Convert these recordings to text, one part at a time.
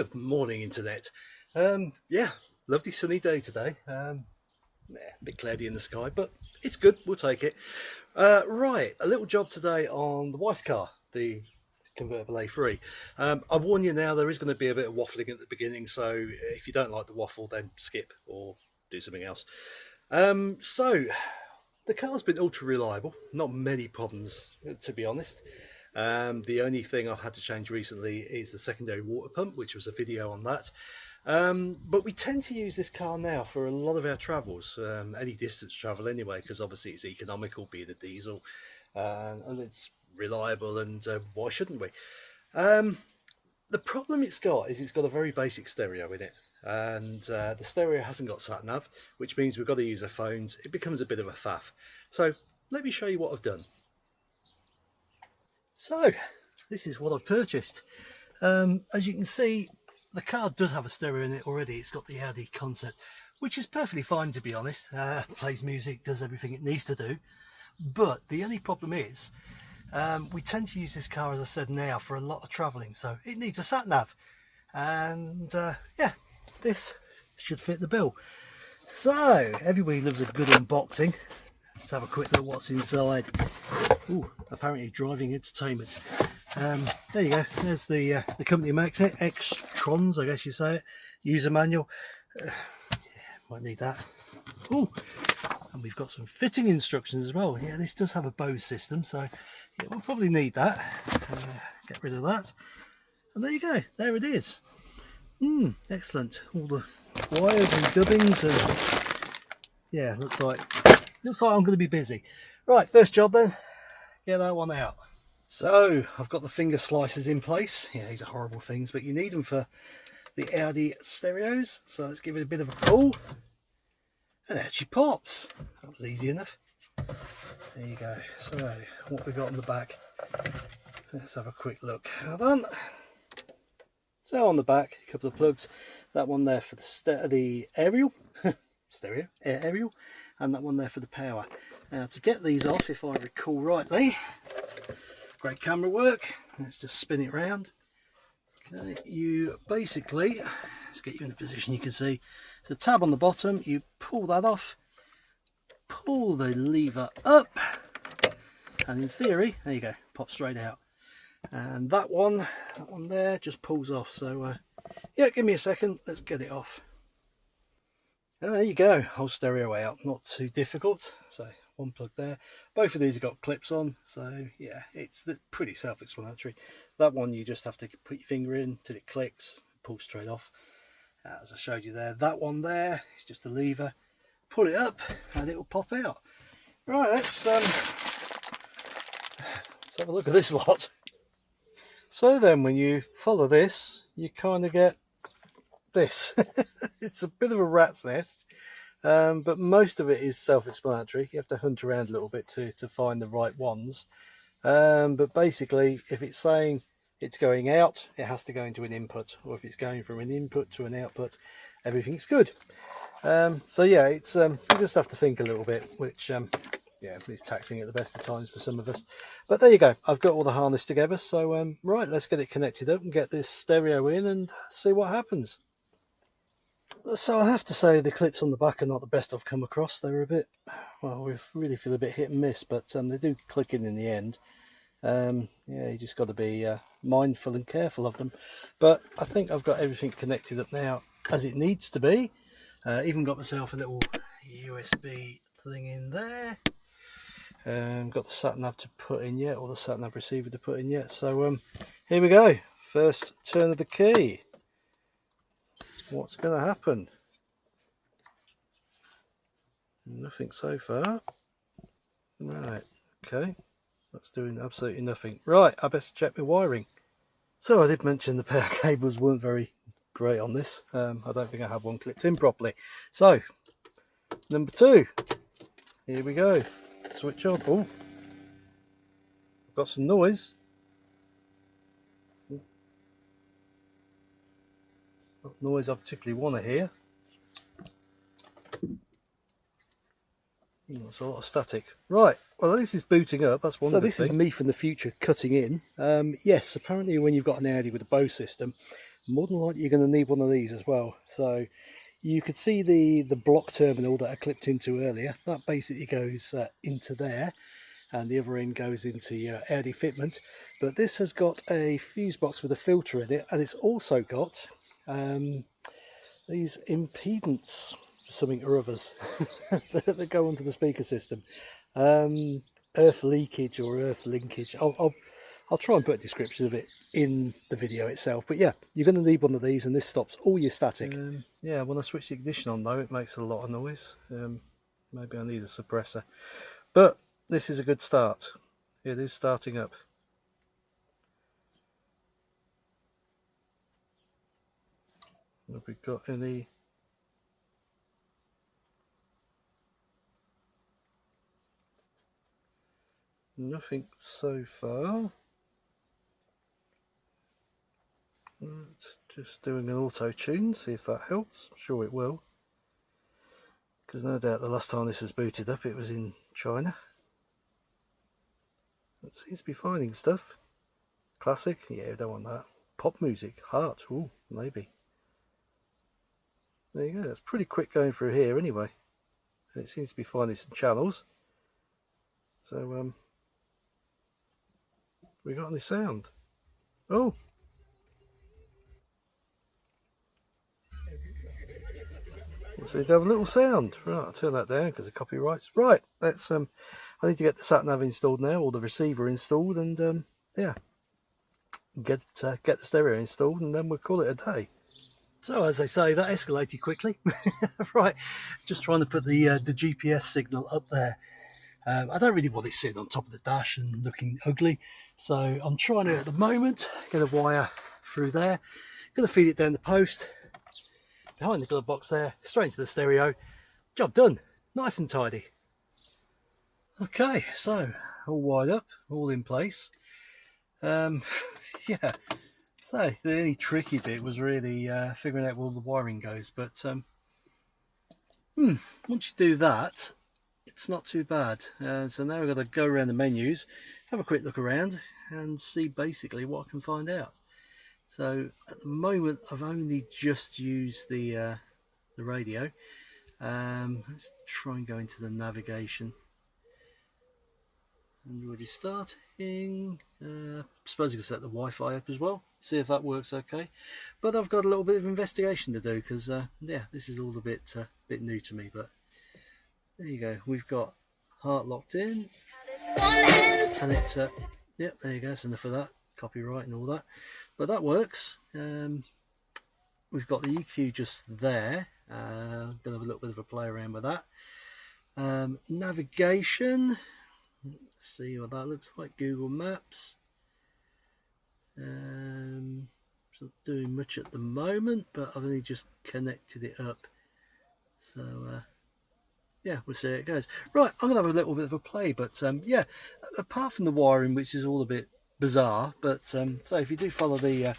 Good morning, Internet. Um, yeah, lovely sunny day today. Um, yeah, a bit cloudy in the sky, but it's good. We'll take it. Uh, right, a little job today on the wife's car, the convertible A3. Um, I warn you now, there is going to be a bit of waffling at the beginning, so if you don't like the waffle, then skip or do something else. Um, so, the car's been ultra reliable, not many problems, to be honest. Um, the only thing I've had to change recently is the secondary water pump, which was a video on that. Um, but we tend to use this car now for a lot of our travels, um, any distance travel anyway, because obviously it's economical being a diesel uh, and it's reliable and uh, why shouldn't we? Um, the problem it's got is it's got a very basic stereo in it and uh, the stereo hasn't got sat nav, which means we've got to use our phones. It becomes a bit of a faff. So let me show you what I've done. So this is what I've purchased. Um, as you can see, the car does have a stereo in it already. It's got the Audi Concert, which is perfectly fine to be honest. Uh, plays music, does everything it needs to do. But the only problem is, um, we tend to use this car, as I said now, for a lot of travelling. So it needs a sat nav. And uh, yeah, this should fit the bill. So everybody loves a good unboxing. Let's have a quick look what's inside. Ooh, apparently driving entertainment. Um, there you go. There's the uh, the company makes it. Xtrons, I guess you say it. User manual. Uh, yeah, might need that. Ooh, and we've got some fitting instructions as well. Yeah, this does have a Bose system, so yeah, we'll probably need that. Uh, get rid of that. And there you go. There it is. Hmm, excellent. All the wires and dubbings and yeah, looks like looks like I'm going to be busy. Right, first job then get that one out. So I've got the finger slicers in place. Yeah, these are horrible things, but you need them for the Audi stereos. So let's give it a bit of a pull. And there she pops. That was easy enough. There you go. So what we got on the back. Let's have a quick look. Hold on. So on the back, a couple of plugs. That one there for the, the aerial, stereo, aerial, and that one there for the power. Now to get these off, if I recall rightly, great camera work, let's just spin it round. Okay, you basically, let's get you in a position you can see, there's a tab on the bottom, you pull that off, pull the lever up, and in theory, there you go, pop straight out. And that one, that one there just pulls off, so uh, yeah, give me a second, let's get it off. And there you go, whole stereo out, not too difficult. So one plug there. Both of these have got clips on. So yeah it's pretty self-explanatory. That one you just have to put your finger in till it clicks pull straight off. As I showed you there that one there is just a lever. Pull it up and it will pop out. Right let's um let's have a look at this lot. So then when you follow this you kind of get this it's a bit of a rat's nest um, but most of it is self-explanatory. You have to hunt around a little bit to, to find the right ones. Um, but basically, if it's saying it's going out, it has to go into an input. Or if it's going from an input to an output, everything's good. Um, so yeah, it's um, you just have to think a little bit, which um, yeah, it's taxing at the best of times for some of us. But there you go. I've got all the harness together. So um, right, let's get it connected up and get this stereo in and see what happens so I have to say the clips on the back are not the best I've come across. They're a bit, well, we really feel a bit hit and miss, but um, they do click in in the end. Um, yeah, you just got to be uh, mindful and careful of them. But I think I've got everything connected up now as it needs to be. Uh, even got myself a little USB thing in there. Um, got the sat nav to put in yet, or the sat nav receiver to put in yet. So um, here we go. First turn of the key what's going to happen. Nothing so far. Right, okay. That's doing absolutely nothing. Right, I best check my wiring. So I did mention the power cables weren't very great on this. Um, I don't think I have one clipped in properly. So, number two. Here we go. Switch on. Oh, got some noise. Not noise I particularly want to hear. It's a lot of static. Right, well this is booting up, that's one So this thing. is me from the future cutting in. Um, yes, apparently when you've got an Audi with a Bose system, more than likely you're going to need one of these as well. So you could see the, the block terminal that I clipped into earlier. That basically goes uh, into there and the other end goes into your Audi fitment. But this has got a fuse box with a filter in it and it's also got um, these impedance something or others that go onto the speaker system. Um, earth leakage or earth linkage. I'll, I'll, I'll try and put a description of it in the video itself. But yeah, you're going to need one of these and this stops all your static. Um, yeah, when I switch the ignition on though, it makes a lot of noise. Um, maybe I need a suppressor. But this is a good start. It is starting up. Have we got any Nothing so far. Just doing an auto tune, see if that helps. I'm sure it will. Because no doubt the last time this was booted up it was in China. It seems to be finding stuff. Classic, yeah, don't want that. Pop music, heart, ooh, maybe. There you go, that's pretty quick going through here anyway. It seems to be finding some channels. So, um, we got any sound? Oh. So to have a little sound. Right, I'll turn that down because of copyrights. Right, let's um I need to get the sat nav installed now, or the receiver installed, and um yeah. Get uh, get the stereo installed and then we'll call it a day. So as I say, that escalated quickly. right, just trying to put the uh, the GPS signal up there. Um, I don't really want it sitting on top of the dash and looking ugly. So I'm trying to, at the moment, get a wire through there. Going to feed it down the post, behind the glove box there, straight into the stereo. Job done. Nice and tidy. Okay, so all wired up, all in place. Um, yeah, so the only tricky bit was really uh, figuring out where the wiring goes. But um, hmm, once you do that, it's not too bad. Uh, so now I've got to go around the menus, have a quick look around and see basically what I can find out. So at the moment I've only just used the, uh, the radio. Um, let's try and go into the navigation. And already starting. Uh, I suppose I can set the Wi-Fi up as well, see if that works okay. But I've got a little bit of investigation to do because, uh, yeah, this is all a bit uh, bit new to me. But there you go. We've got heart locked in. And it's, uh, yep, there you go. That's enough of that. Copyright and all that. But that works. Um, we've got the EQ just there. Uh, gonna have a little bit of a play around with that. Um, navigation. Let's see what that looks like. Google Maps. Um, not doing much at the moment, but I've only just connected it up. So uh, yeah, we'll see how it goes. Right, I'm going to have a little bit of a play, but um, yeah, apart from the wiring, which is all a bit bizarre, but um, so if you do follow the uh,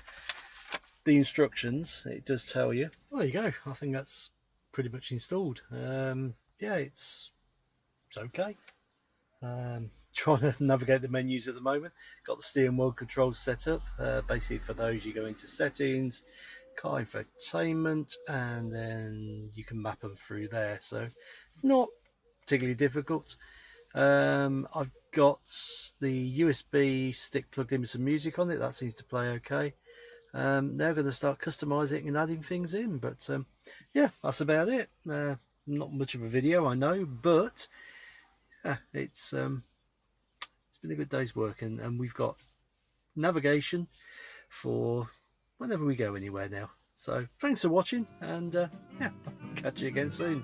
the instructions, it does tell you. Well, there you go. I think that's pretty much installed. Um, yeah, it's it's okay. Um, trying to navigate the menus at the moment. Got the steering wheel controls set up. Uh, basically, for those, you go into settings, car infotainment, and then you can map them through there. So not particularly difficult. Um, I've got the USB stick plugged in with some music on it. That seems to play okay. Um, now going to start customizing and adding things in. But um, yeah, that's about it. Uh, not much of a video, I know, but yeah, it's um, it's been a good day's work and, and we've got navigation for whenever we go anywhere now. So thanks for watching and uh, yeah, catch you again soon.